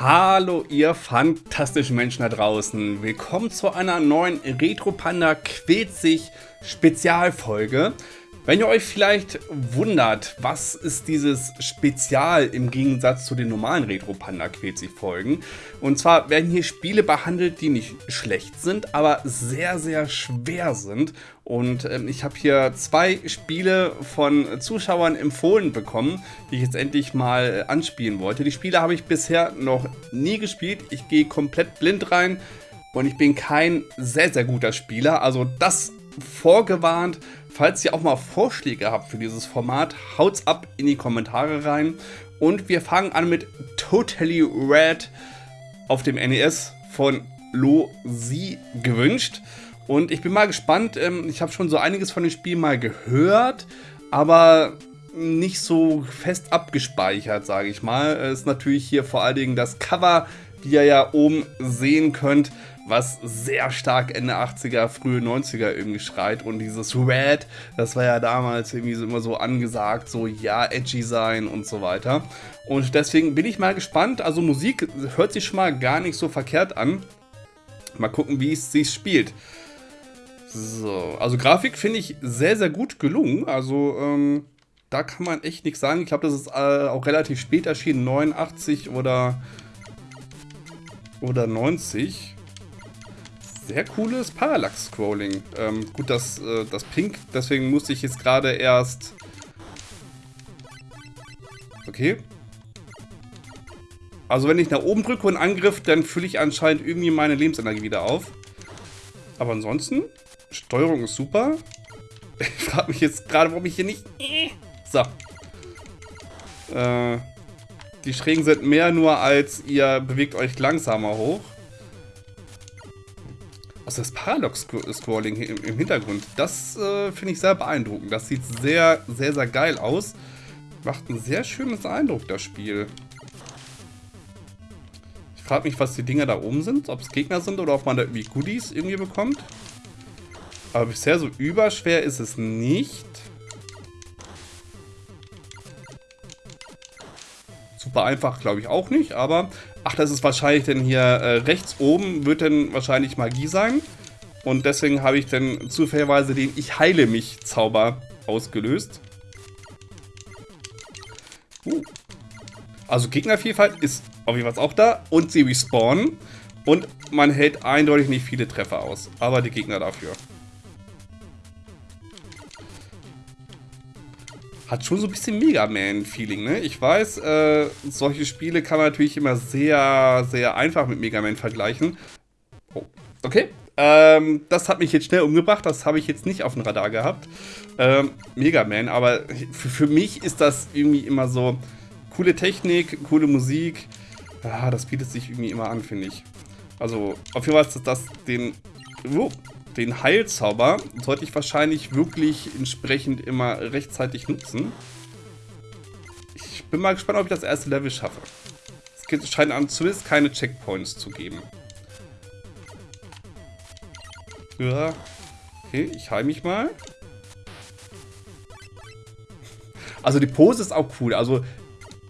Hallo ihr fantastischen Menschen da draußen. Willkommen zu einer neuen Retro Panda sich Spezialfolge. Wenn ihr euch vielleicht wundert, was ist dieses Spezial im Gegensatz zu den normalen Retro Panda sich Folgen. Und zwar werden hier Spiele behandelt, die nicht schlecht sind, aber sehr, sehr schwer sind. Und ähm, ich habe hier zwei Spiele von Zuschauern empfohlen bekommen, die ich jetzt endlich mal äh, anspielen wollte. Die Spiele habe ich bisher noch nie gespielt. Ich gehe komplett blind rein und ich bin kein sehr, sehr guter Spieler. Also das vorgewarnt. Falls ihr auch mal Vorschläge habt für dieses Format, haut's ab in die Kommentare rein. Und wir fangen an mit Totally Red auf dem NES von Lo Si gewünscht. Und ich bin mal gespannt. Ähm, ich habe schon so einiges von dem Spiel mal gehört, aber nicht so fest abgespeichert, sage ich mal. Es ist natürlich hier vor allen Dingen das Cover, wie ihr ja oben sehen könnt, was sehr stark Ende 80er, frühe 90er irgendwie schreit. Und dieses Red, das war ja damals irgendwie so immer so angesagt, so ja, edgy sein und so weiter. Und deswegen bin ich mal gespannt. Also Musik hört sich schon mal gar nicht so verkehrt an. Mal gucken, wie es sich spielt. So, also Grafik finde ich sehr, sehr gut gelungen. Also, ähm, da kann man echt nichts sagen. Ich glaube, das ist äh, auch relativ spät erschienen, 89 oder, oder 90 sehr cooles Parallax-Scrolling. Ähm, gut, das, äh, das Pink, deswegen musste ich jetzt gerade erst... Okay. Also wenn ich nach oben drücke und Angriff, dann fülle ich anscheinend irgendwie meine Lebensenergie wieder auf. Aber ansonsten, Steuerung ist super. Ich frage mich jetzt gerade, warum ich hier nicht... So. Äh, die Schrägen sind mehr nur als ihr bewegt euch langsamer hoch. Also das Paradox-Scrolling im, Hintergrund, das äh, finde ich sehr beeindruckend. Das sieht sehr, sehr, sehr geil aus. Macht einen sehr schönes Eindruck, das Spiel. Ich frage mich, was die Dinger da oben sind. Ob es Gegner sind oder ob man da irgendwie Goodies irgendwie bekommt. Aber bisher so überschwer ist es nicht. Super einfach glaube ich auch nicht, aber Ach, das ist wahrscheinlich denn hier äh, rechts oben wird dann wahrscheinlich Magie sein. Und deswegen habe ich dann zufälligerweise den Ich heile mich Zauber ausgelöst. Uh. Also Gegnervielfalt ist auf jeden Fall auch da. Und sie respawnen. Und man hält eindeutig nicht viele Treffer aus. Aber die Gegner dafür. Hat schon so ein bisschen Mega Man-Feeling, ne? Ich weiß, äh, solche Spiele kann man natürlich immer sehr, sehr einfach mit Mega Man vergleichen. Oh, okay. Ähm, das hat mich jetzt schnell umgebracht, das habe ich jetzt nicht auf dem Radar gehabt. Ähm, Mega Man, aber für, für mich ist das irgendwie immer so coole Technik, coole Musik. Ah, das bietet sich irgendwie immer an, finde ich. Also, auf jeden Fall ist das den... Oh, den Heilzauber sollte ich wahrscheinlich wirklich entsprechend immer rechtzeitig nutzen. Ich bin mal gespannt, ob ich das erste Level schaffe. Es scheint an zumindest keine Checkpoints zu geben. Ja. Okay, ich heile mich mal. Also die Pose ist auch cool. Also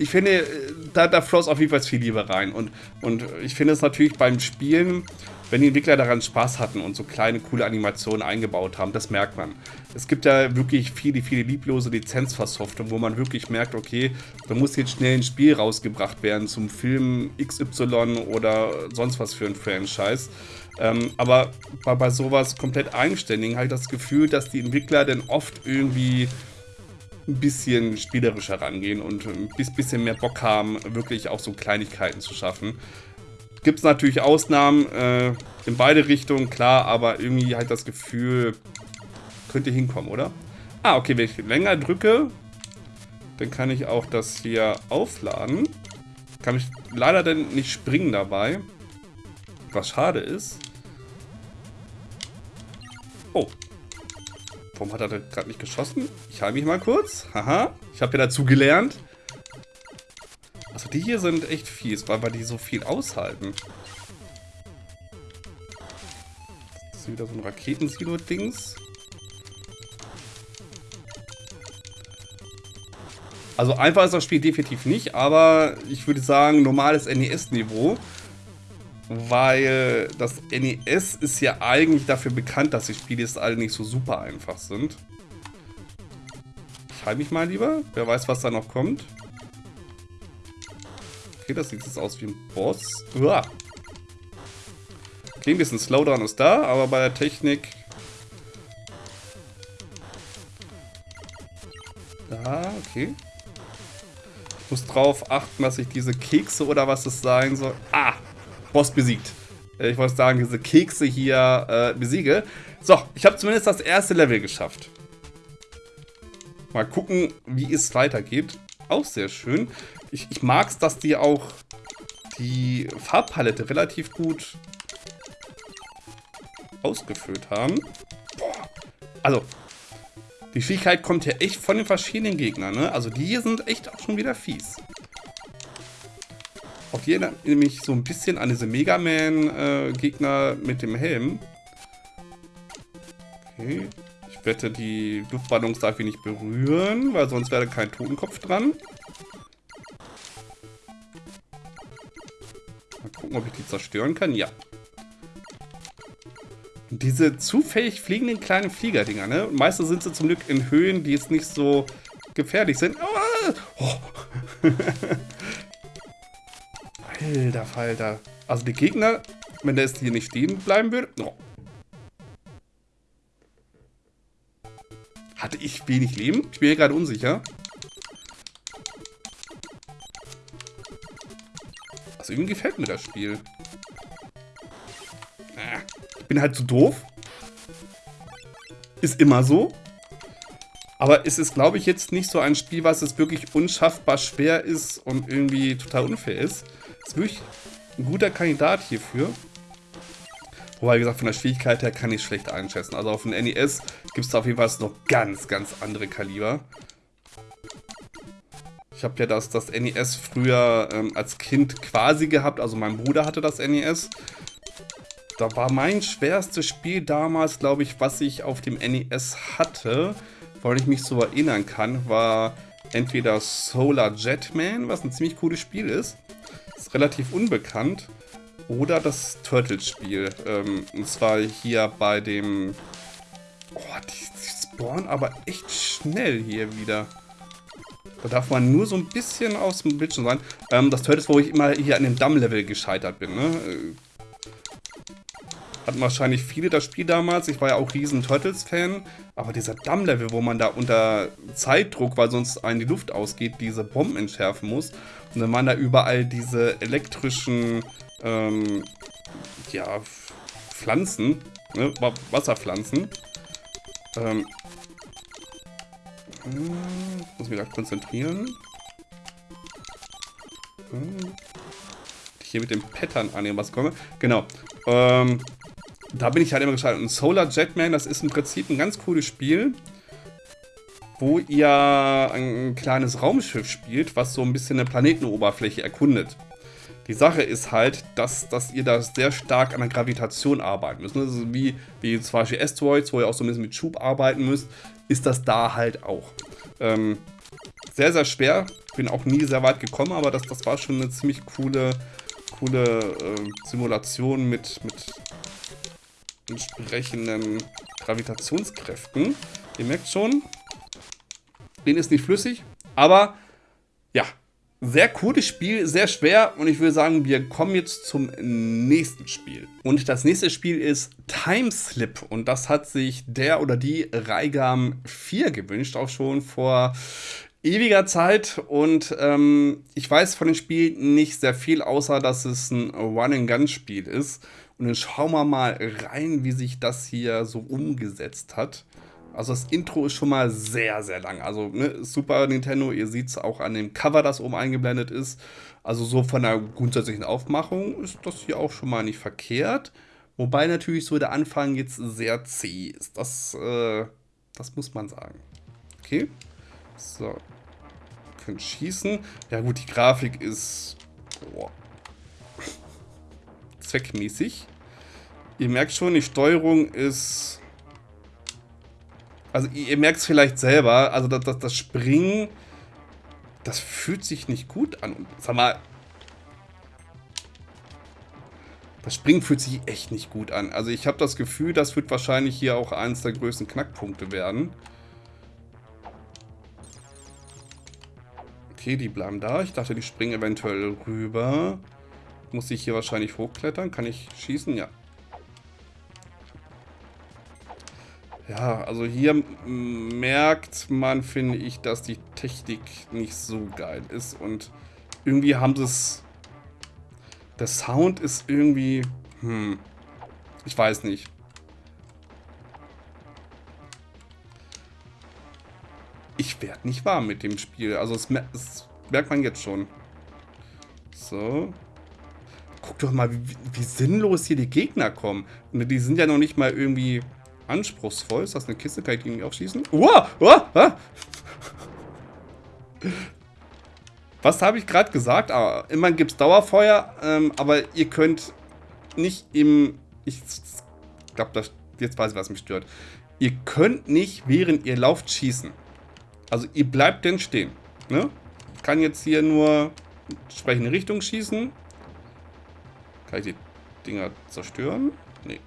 ich finde, da, da floss auf jeden Fall viel Liebe rein. Und, und ich finde es natürlich beim Spielen wenn die Entwickler daran Spaß hatten und so kleine, coole Animationen eingebaut haben, das merkt man. Es gibt ja wirklich viele, viele lieblose Lizenzversoftungen, wo man wirklich merkt, okay, da muss jetzt schnell ein Spiel rausgebracht werden zum Film XY oder sonst was für ein Franchise. Ähm, aber bei, bei sowas komplett eigenständig habe ich das Gefühl, dass die Entwickler dann oft irgendwie ein bisschen spielerischer rangehen und ein bisschen mehr Bock haben, wirklich auch so Kleinigkeiten zu schaffen. Gibt es natürlich Ausnahmen äh, in beide Richtungen, klar, aber irgendwie halt das Gefühl, könnte hinkommen, oder? Ah, okay, wenn ich länger drücke, dann kann ich auch das hier aufladen. Kann ich leider dann nicht springen dabei. Was schade ist. Oh. Warum hat er gerade nicht geschossen? Ich halte mich mal kurz. Haha. Ich habe ja dazu gelernt. Also die hier sind echt fies, weil, weil die so viel aushalten. Das ist wieder so ein Raketensilo-Dings. Also einfach ist das Spiel definitiv nicht, aber ich würde sagen normales NES-Niveau. Weil das NES ist ja eigentlich dafür bekannt, dass die Spiele jetzt alle nicht so super einfach sind. Ich halte mich mal lieber. Wer weiß, was da noch kommt. Okay, das sieht jetzt aus wie ein Boss. Uah. Okay, ein bisschen Slowdown ist da, aber bei der Technik... Ja, okay. Ich muss drauf achten, dass ich diese Kekse oder was es sein soll... Ah! Boss besiegt. Äh, ich wollte sagen, diese Kekse hier äh, besiege. So, ich habe zumindest das erste Level geschafft. Mal gucken, wie es weitergeht. Auch sehr schön. Ich, ich mag es, dass die auch die Farbpalette relativ gut ausgefüllt haben. Boah. Also, die Schwierigkeit kommt ja echt von den verschiedenen Gegnern. Ne? Also die hier sind echt auch schon wieder fies. Auch hier erinnert mich so ein bisschen an diese Mega Man-Gegner äh, mit dem Helm. Okay. Ich wette, die Luftballons darf ich nicht berühren, weil sonst wäre kein Totenkopf dran. Mal gucken, ob ich die zerstören kann. Ja. Diese zufällig fliegenden kleinen Fliegerdinger, ne? meistens sind sie zum Glück in Höhen, die jetzt nicht so gefährlich sind. Oh. Alter Falter. Also die Gegner, wenn der jetzt hier nicht stehen bleiben würde... Oh. Hatte ich wenig Leben? Ich bin hier gerade unsicher. Also irgendwie gefällt mir das Spiel. Ah, ich bin halt zu doof. Ist immer so. Aber es ist, glaube ich, jetzt nicht so ein Spiel, was es wirklich unschaffbar schwer ist und irgendwie total unfair ist. Ist wirklich ein guter Kandidat hierfür. Wobei, wie gesagt, von der Schwierigkeit her kann ich schlecht einschätzen. Also auf dem NES gibt es auf jeden Fall noch ganz, ganz andere Kaliber. Ich habe ja das, das NES früher ähm, als Kind quasi gehabt. Also mein Bruder hatte das NES. Da war mein schwerstes Spiel damals, glaube ich, was ich auf dem NES hatte, weil ich mich so erinnern kann, war entweder Solar Jetman, was ein ziemlich cooles Spiel ist relativ unbekannt. Oder das Turtles-Spiel. Ähm, und zwar hier bei dem... Oh, die, die spawnen aber echt schnell hier wieder. Da darf man nur so ein bisschen aus dem Bildschirm sein. Ähm, das Turtles, wo ich immer hier an dem Damm-Level gescheitert bin. Ne? Hatten wahrscheinlich viele das Spiel damals. Ich war ja auch riesen Turtles-Fan. Aber dieser Damm-Level, wo man da unter Zeitdruck, weil sonst einen die Luft ausgeht, diese Bomben entschärfen muss. Und dann waren da überall diese elektrischen, ähm, ja, Pflanzen, ne? Wasserpflanzen. Ähm, hm, muss mich da konzentrieren. Hm, hier mit dem Pattern annehmen, was komme. Genau. Ähm, da bin ich halt immer gestartet. Und Solar Jetman, das ist im Prinzip ein ganz cooles Spiel, wo ihr ein kleines Raumschiff spielt, was so ein bisschen eine Planetenoberfläche erkundet. Die Sache ist halt, dass, dass ihr da sehr stark an der Gravitation arbeiten müsst. Ist wie, wie zum Beispiel Asteroids, wo ihr auch so ein bisschen mit Schub arbeiten müsst, ist das da halt auch. Ähm, sehr, sehr schwer. Bin auch nie sehr weit gekommen, aber das, das war schon eine ziemlich coole, coole äh, Simulation mit, mit entsprechenden Gravitationskräften. Ihr merkt schon, den ist nicht flüssig, aber ja, sehr cooles Spiel, sehr schwer und ich würde sagen, wir kommen jetzt zum nächsten Spiel. Und das nächste Spiel ist Timeslip und das hat sich der oder die Reigam 4 gewünscht, auch schon vor ewiger Zeit und ähm, ich weiß von dem Spiel nicht sehr viel, außer dass es ein Run-and-Gun-Spiel ist. Und dann schauen wir mal rein, wie sich das hier so umgesetzt hat. Also das Intro ist schon mal sehr, sehr lang. Also ne, Super Nintendo, ihr seht es auch an dem Cover, das oben eingeblendet ist. Also so von der grundsätzlichen Aufmachung ist das hier auch schon mal nicht verkehrt. Wobei natürlich so der Anfang jetzt sehr zäh ist. Das, äh, das muss man sagen. Okay. So. Wir können schießen. Ja gut, die Grafik ist... Boah zweckmäßig. Ihr merkt schon, die Steuerung ist... Also ihr merkt es vielleicht selber, also das, das, das Springen Das fühlt sich nicht gut an. Sag mal, das Springen fühlt sich echt nicht gut an. Also ich habe das Gefühl, das wird wahrscheinlich hier auch eines der größten Knackpunkte werden. Okay, die bleiben da. Ich dachte, die springen eventuell rüber. Muss ich hier wahrscheinlich hochklettern? Kann ich schießen? Ja. Ja, also hier merkt man, finde ich, dass die Technik nicht so geil ist. Und irgendwie haben sie es... Der Sound ist irgendwie... Hm... Ich weiß nicht. Ich werde nicht warm mit dem Spiel. Also es, es merkt man jetzt schon. So. Guck doch mal, wie, wie sinnlos hier die Gegner kommen. Die sind ja noch nicht mal irgendwie anspruchsvoll. Ist das eine Kiste? Kann ich irgendwie aufschießen? Uah, uah, uah. Was habe ich gerade gesagt? Ah, immerhin gibt es Dauerfeuer, ähm, aber ihr könnt nicht im... Ich glaube, jetzt weiß ich, was mich stört. Ihr könnt nicht, während ihr lauft, schießen. Also ihr bleibt denn stehen. Ne? Kann jetzt hier nur entsprechende Richtung schießen. Kann ich die Dinger zerstören? Nee.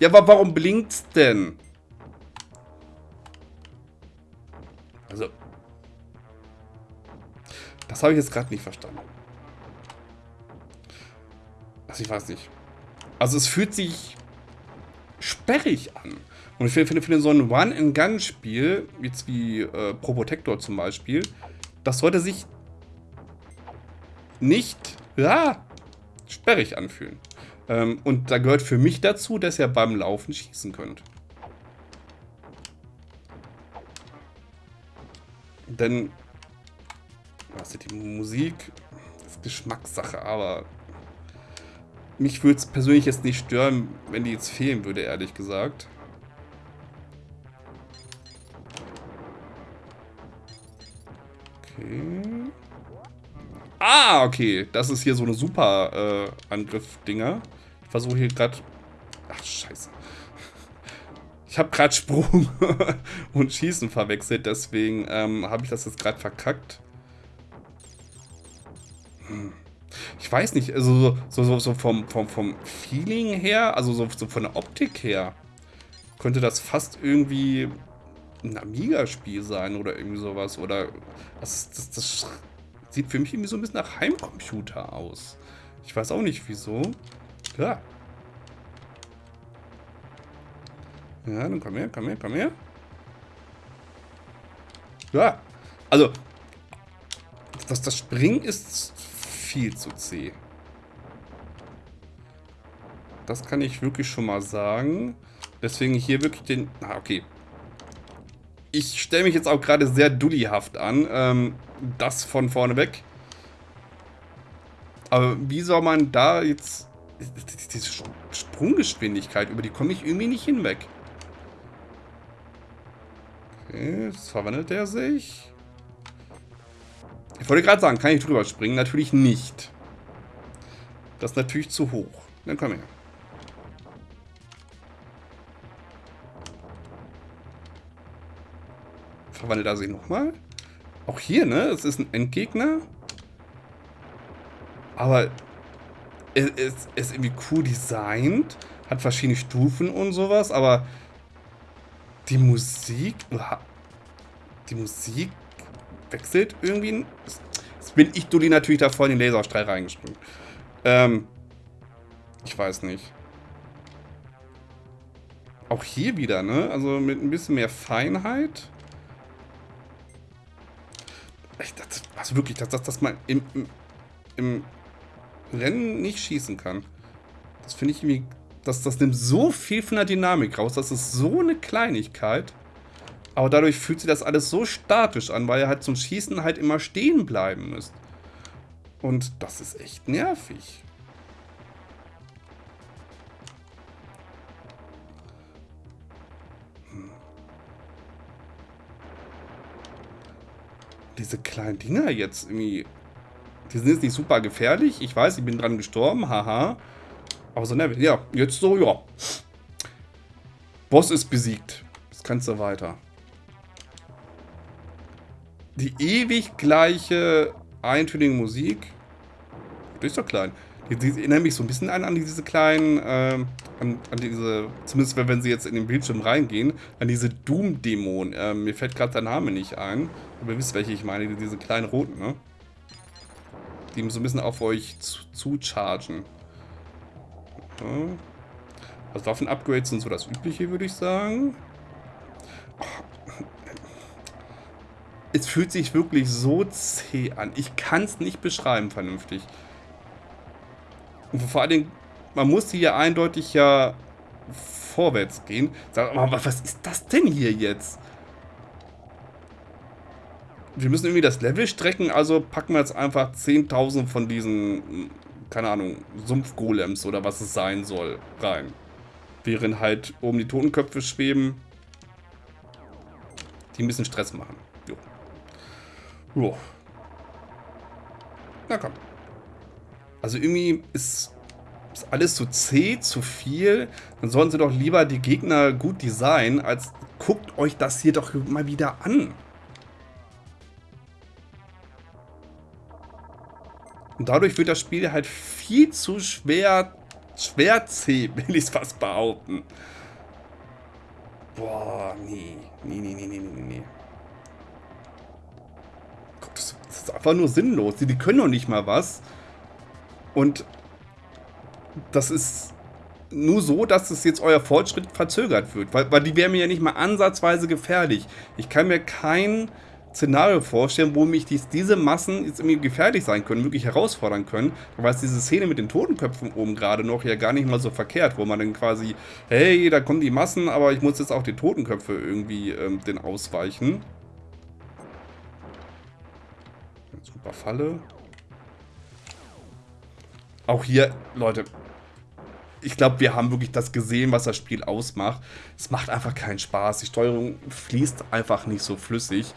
Ja, aber warum blinkt's denn? Also. Das habe ich jetzt gerade nicht verstanden. Also ich weiß nicht. Also es fühlt sich sperrig an. Und ich finde, finde so ein One-and-Gun-Spiel, jetzt wie äh, Probotector zum Beispiel, das sollte sich nicht ja, sperrig anfühlen. Ähm, und da gehört für mich dazu, dass ihr beim Laufen schießen könnt. Denn, was ist die Musik? Das ist Geschmackssache, aber mich würde es persönlich jetzt nicht stören, wenn die jetzt fehlen würde, ehrlich gesagt. Okay. Ah, okay. Das ist hier so eine super äh, Angriff-Dinger. Ich versuche hier gerade... Ach, scheiße. Ich habe gerade Sprung und Schießen verwechselt, deswegen ähm, habe ich das jetzt gerade verkackt. Hm. Ich weiß nicht, also so, so, so vom, vom, vom Feeling her, also so, so von der Optik her, könnte das fast irgendwie ein Amiga-Spiel sein oder irgendwie sowas. Oder das, das, das sieht für mich irgendwie so ein bisschen nach Heimcomputer aus. Ich weiß auch nicht wieso. Ja. Ja, dann komm her, komm her, komm her. Ja. Also, das, das Springen ist viel zu zäh. Das kann ich wirklich schon mal sagen. Deswegen hier wirklich den... Ah, okay. Ich stelle mich jetzt auch gerade sehr dullihaft an. Ähm, das von vorne weg. Aber wie soll man da jetzt diese Sprunggeschwindigkeit, über die komme ich irgendwie nicht hinweg. Okay, jetzt verwandelt er sich. Ich wollte gerade sagen, kann ich drüber springen? Natürlich nicht. Das ist natürlich zu hoch. Dann komm her. Verwandelt er sich nochmal? Auch hier, ne? Es ist ein Endgegner. Aber es, es ist irgendwie cool designt, hat verschiedene Stufen und sowas, aber die Musik, die Musik wechselt irgendwie. Jetzt bin ich Dulli natürlich da voll in den Laserstrahl reingesprungen. Ähm, ich weiß nicht. Auch hier wieder, ne? Also mit ein bisschen mehr Feinheit. Also wirklich, dass, dass, dass man im, im, im Rennen nicht schießen kann. Das finde ich irgendwie... Das, das nimmt so viel von der Dynamik raus. Das ist so eine Kleinigkeit. Aber dadurch fühlt sich das alles so statisch an, weil ihr halt zum Schießen halt immer stehen bleiben müsst. Und das ist echt nervig. Diese kleinen Dinger jetzt irgendwie die sind jetzt nicht super gefährlich. Ich weiß, ich bin dran gestorben. Haha. Aber so nervig. Ja, jetzt so, ja. Boss ist besiegt. Jetzt kannst du weiter. die ewig gleiche eintönige Musik. Das ist doch klein. Die, die erinnert mich so ein bisschen an, an diese kleinen, äh, an, an, diese, zumindest wenn sie jetzt in den Bildschirm reingehen, an diese Doom-Dämonen. Äh, mir fällt gerade der Name nicht ein. Aber ihr wisst, welche ich meine, diese kleinen roten, ne? Die so ein bisschen auf euch zu, chargen. Ja. Also Waffen-Upgrades sind so das Übliche, würde ich sagen. Es fühlt sich wirklich so zäh an. Ich kann es nicht beschreiben vernünftig. Und vor allen Dingen, man muss hier eindeutig ja vorwärts gehen. Sag mal, was ist das denn hier jetzt? Wir müssen irgendwie das Level strecken, also packen wir jetzt einfach 10.000 von diesen, keine Ahnung, Sumpfgolems oder was es sein soll, rein. Während halt oben die Totenköpfe schweben, die ein bisschen Stress machen. Jo. Jo. Na komm. Also irgendwie ist, ist alles zu zäh, zu viel. Dann sollen sie doch lieber die Gegner gut designen, als guckt euch das hier doch mal wieder an. Und dadurch wird das Spiel halt viel zu schwer, schwer zäh, will ich es fast behaupten. Boah, nee. Nee, nee, nee, nee, nee, nee. Das ist einfach nur sinnlos. Die, die können doch nicht mal was. Und das ist nur so, dass es jetzt euer Fortschritt verzögert wird. Weil, weil die wären mir ja nicht mal ansatzweise gefährlich. Ich kann mir kein Szenario vorstellen, wo mich dies, diese Massen jetzt irgendwie gefährlich sein können, wirklich herausfordern können. Weil es diese Szene mit den Totenköpfen oben gerade noch ja gar nicht mal so verkehrt, wo man dann quasi, hey, da kommen die Massen, aber ich muss jetzt auch die Totenköpfe irgendwie ähm, den ausweichen. Super Falle. Auch hier, Leute, ich glaube, wir haben wirklich das gesehen, was das Spiel ausmacht. Es macht einfach keinen Spaß. Die Steuerung fließt einfach nicht so flüssig.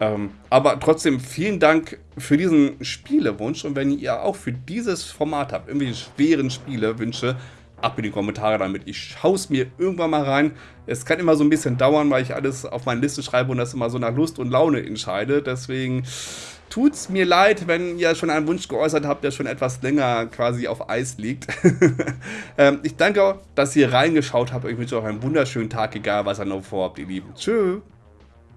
Ähm, aber trotzdem vielen Dank für diesen Spielewunsch. Und wenn ihr auch für dieses Format habt, irgendwie schweren Spielewünsche, ab in die Kommentare damit. Ich schaue es mir irgendwann mal rein. Es kann immer so ein bisschen dauern, weil ich alles auf meine Liste schreibe und das immer so nach Lust und Laune entscheide. Deswegen tut es mir leid, wenn ihr schon einen Wunsch geäußert habt, der schon etwas länger quasi auf Eis liegt. ähm, ich danke, dass ihr reingeschaut habt. Ich wünsche euch einen wunderschönen Tag, egal was ihr noch vorhabt, ihr Lieben. Tschüss.